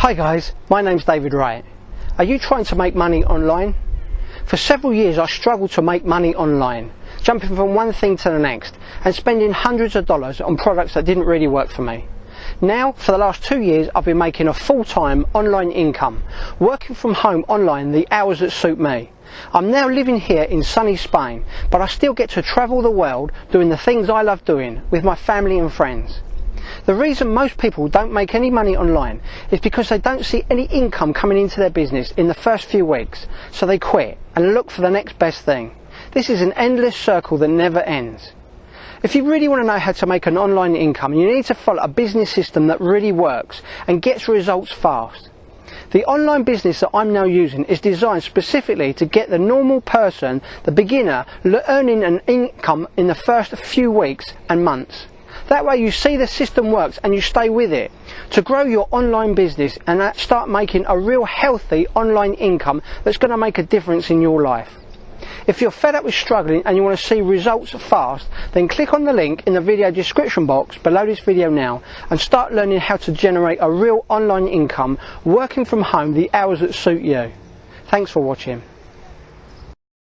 Hi guys, my name's David Wright. Are you trying to make money online? For several years I struggled to make money online, jumping from one thing to the next and spending hundreds of dollars on products that didn't really work for me. Now, for the last two years, I've been making a full-time online income, working from home online the hours that suit me. I'm now living here in sunny Spain, but I still get to travel the world doing the things I love doing with my family and friends. The reason most people don't make any money online is because they don't see any income coming into their business in the first few weeks, so they quit and look for the next best thing. This is an endless circle that never ends. If you really want to know how to make an online income, you need to follow a business system that really works and gets results fast. The online business that I'm now using is designed specifically to get the normal person, the beginner, earning an income in the first few weeks and months. That way you see the system works and you stay with it to grow your online business and start making a real healthy online income that's going to make a difference in your life. If you're fed up with struggling and you want to see results fast, then click on the link in the video description box below this video now and start learning how to generate a real online income working from home the hours that suit you. Thanks for watching.